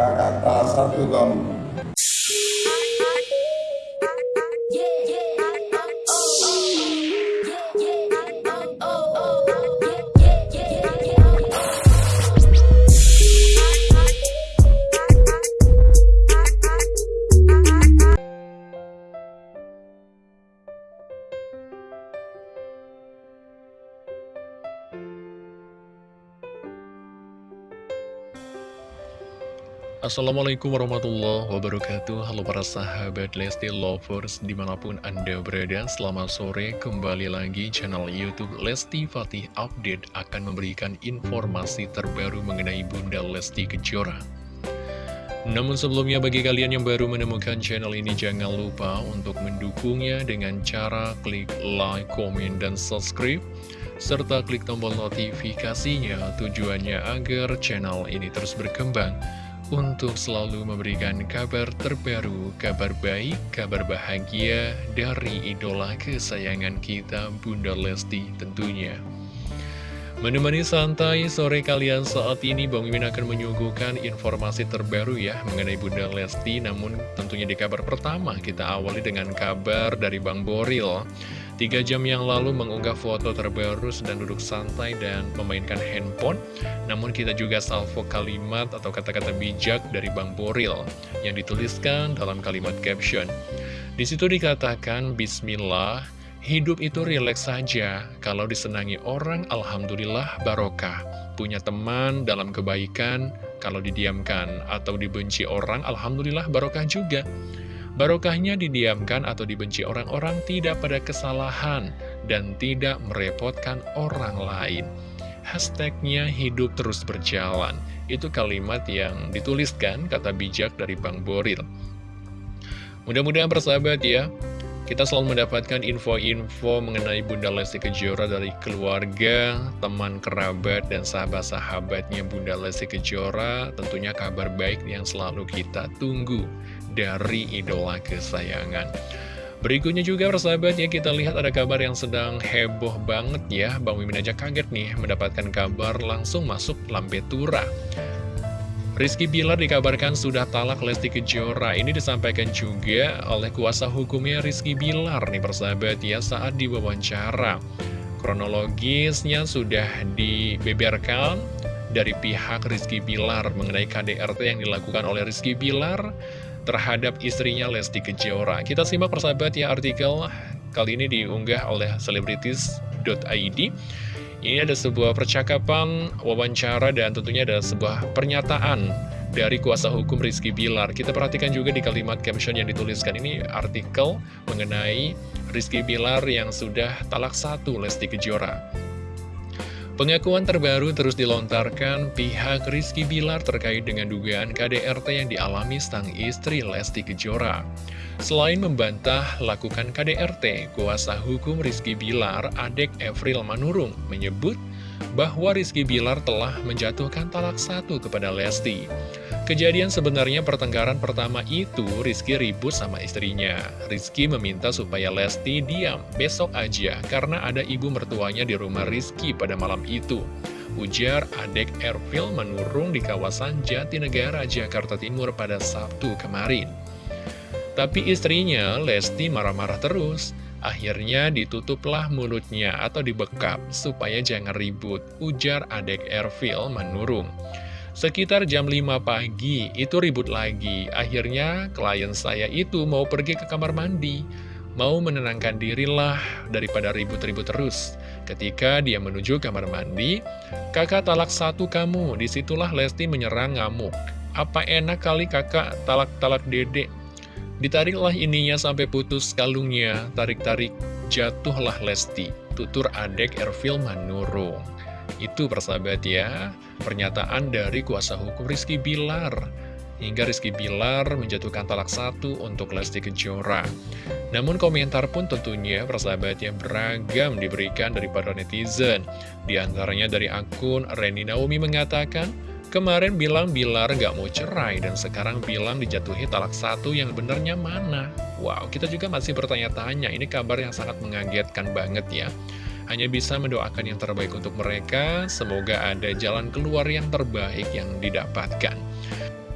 kakak tak satu kamu Assalamualaikum warahmatullahi wabarakatuh. Halo para sahabat Lesti Lovers Di mana pun anda berada Selamat sore. Kembali lagi channel Youtube Lesti Fatih Update Akan memberikan informasi terbaru mengenai Bunda Lesti Kejora. Namun sebelumnya bagi kalian yang baru menemukan channel ini Jangan lupa untuk mendukungnya dengan cara klik like, komen, dan subscribe serta klik tombol notifikasinya tujuannya agar channel ini terus berkembang untuk selalu memberikan kabar terbaru, kabar baik, kabar bahagia dari idola kesayangan kita, Bunda Lesti tentunya. Menemani santai sore kalian saat ini, Bang Mimin akan menyuguhkan informasi terbaru ya mengenai Bunda Lesti. Namun tentunya di kabar pertama kita awali dengan kabar dari Bang Boril. Tiga jam yang lalu mengunggah foto terbaru sedang duduk santai dan memainkan handphone. Namun kita juga salvo kalimat atau kata-kata bijak dari Bang Boril yang dituliskan dalam kalimat caption. Di situ dikatakan Bismillah, hidup itu rileks saja. Kalau disenangi orang, Alhamdulillah barokah. Punya teman dalam kebaikan, kalau didiamkan atau dibenci orang, Alhamdulillah barokah juga. Barokahnya didiamkan atau dibenci orang-orang tidak pada kesalahan dan tidak merepotkan orang lain. Hashtagnya hidup terus berjalan. Itu kalimat yang dituliskan kata bijak dari Bang Boril. Mudah-mudahan persahabat ya, kita selalu mendapatkan info-info mengenai Bunda Lesti Kejora dari keluarga, teman kerabat, dan sahabat-sahabatnya Bunda Lesti Kejora. Tentunya kabar baik yang selalu kita tunggu dari idola kesayangan. Berikutnya juga persahabat ya kita lihat ada kabar yang sedang heboh banget ya Bang Mimin aja kaget nih mendapatkan kabar langsung masuk Lambe Tura Rizky Bilar dikabarkan sudah talak Lesti Kejora Ini disampaikan juga oleh kuasa hukumnya Rizky Bilar nih persahabat ya saat diwawancara Kronologisnya sudah dibeberkan dari pihak Rizky Bilar mengenai KDRT yang dilakukan oleh Rizky Bilar terhadap istrinya Lesti Kejora. Kita simak persahabat ya artikel kali ini diunggah oleh selebritis.id. Ini ada sebuah percakapan, wawancara, dan tentunya ada sebuah pernyataan dari kuasa hukum Rizky Bilar. Kita perhatikan juga di kalimat caption yang dituliskan ini artikel mengenai Rizky Bilar yang sudah talak satu Lesti Kejora. Pengakuan terbaru terus dilontarkan pihak Rizky Bilar terkait dengan dugaan KDRT yang dialami sang istri Lesti Kejora. Selain membantah lakukan KDRT, kuasa hukum Rizky Bilar, Adek Evril Manurung, menyebut bahwa Rizky Bilar telah menjatuhkan talak satu kepada Lesti. Kejadian sebenarnya pertengkaran pertama itu Rizky ribut sama istrinya. Rizky meminta supaya Lesti diam besok aja karena ada ibu mertuanya di rumah Rizky pada malam itu. Ujar adek Ervil menurung di kawasan Jatinegara, Jakarta Timur pada Sabtu kemarin. Tapi istrinya, Lesti marah-marah terus. Akhirnya ditutuplah mulutnya atau dibekap supaya jangan ribut, ujar adek Ervil menurung. Sekitar jam 5 pagi, itu ribut lagi. Akhirnya klien saya itu mau pergi ke kamar mandi. Mau menenangkan dirilah daripada ribut-ribut terus. Ketika dia menuju kamar mandi, kakak talak satu kamu. Di situlah Lesti menyerang ngamuk. Apa enak kali kakak talak-talak dedek. Ditariklah ininya sampai putus kalungnya. Tarik-tarik jatuhlah Lesti. Tutur adek Ervil Manurung. Itu persahabat ya, pernyataan dari kuasa hukum Rizky Bilar. Hingga Rizky Bilar menjatuhkan talak satu untuk Lesti Kejora. Namun komentar pun tentunya persahabatnya beragam diberikan dari para netizen. Di antaranya dari akun Reni Naomi mengatakan, Kemarin bilang Bilar gak mau cerai dan sekarang bilang dijatuhi talak satu yang benernya mana? Wow, kita juga masih bertanya-tanya, ini kabar yang sangat mengagetkan banget ya. Hanya bisa mendoakan yang terbaik untuk mereka, semoga ada jalan keluar yang terbaik yang didapatkan.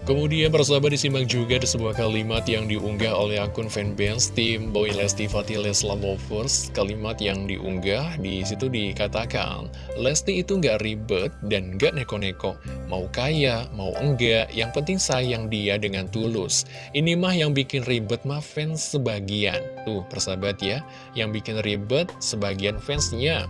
Kemudian persahabat disimak juga ada sebuah kalimat yang diunggah oleh akun fanbase tim Boy Lesti Fatih Lesla Lovers. Kalimat yang diunggah di situ dikatakan, Lesti itu nggak ribet dan nggak neko-neko. Mau kaya, mau enggak, yang penting sayang dia dengan tulus. Ini mah yang bikin ribet mah fans sebagian. Tuh persahabat ya, yang bikin ribet sebagian fansnya.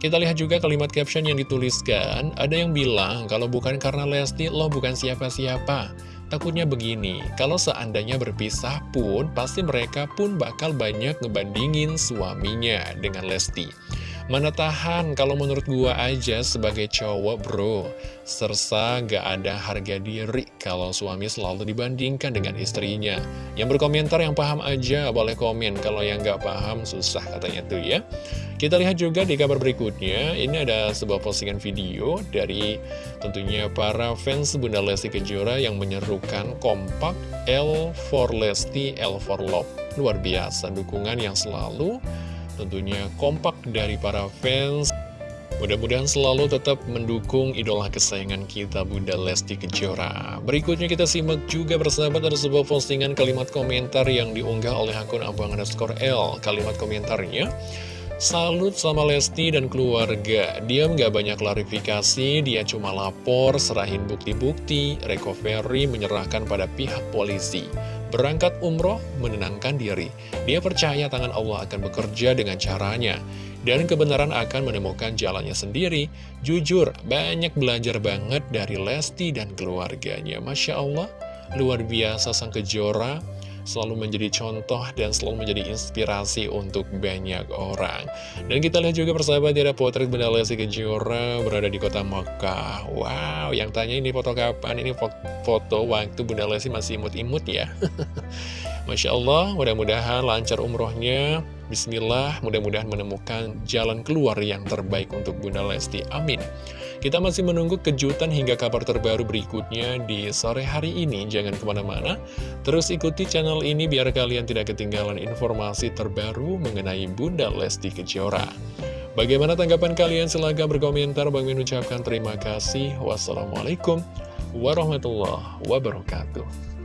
Kita lihat juga kalimat caption yang dituliskan, ada yang bilang kalau bukan karena Lesti, lo bukan siapa-siapa. Takutnya begini, kalau seandainya berpisah pun, pasti mereka pun bakal banyak ngebandingin suaminya dengan Lesti. Mana tahan kalau menurut gua aja sebagai cowok bro. Sersa gak ada harga diri kalau suami selalu dibandingkan dengan istrinya. Yang berkomentar yang paham aja boleh komen. Kalau yang gak paham susah katanya tuh ya. Kita lihat juga di kabar berikutnya. Ini ada sebuah postingan video dari tentunya para fans Bunda Lesti Kejora Yang menyerukan kompak L for Lesti, L for Love. Luar biasa dukungan yang selalu tentunya kompak dari para fans. Mudah-mudahan selalu tetap mendukung idola kesayangan kita Bunda Lesti Kejora. Berikutnya kita simak juga bersahabat ada sebuah postingan kalimat komentar yang diunggah oleh akun abang underscore L. Kalimat komentarnya Salut sama Lesti dan keluarga Dia nggak banyak klarifikasi Dia cuma lapor, serahin bukti-bukti Recovery menyerahkan pada pihak polisi Berangkat umroh menenangkan diri. Dia percaya tangan Allah akan bekerja dengan caranya. Dan kebenaran akan menemukan jalannya sendiri. Jujur, banyak belajar banget dari Lesti dan keluarganya. Masya Allah, luar biasa sang kejora selalu menjadi contoh dan selalu menjadi inspirasi untuk banyak orang. Dan kita lihat juga persahabat ada potret Bunda Lesti Kejora berada di kota Mekah. Wow, yang tanya ini foto kapan? Ini foto waktu Bunda Lesti masih imut-imut ya. Masya Allah, mudah-mudahan lancar umrohnya. Bismillah, mudah-mudahan menemukan jalan keluar yang terbaik untuk Bunda Lesti. Amin. Kita masih menunggu kejutan hingga kabar terbaru berikutnya di sore hari ini. Jangan ke mana-mana, terus ikuti channel ini biar kalian tidak ketinggalan informasi terbaru mengenai Bunda Lesti Kejora. Bagaimana tanggapan kalian? Silahkan berkomentar. Bang Min ucapkan terima kasih. Wassalamualaikum warahmatullahi wabarakatuh.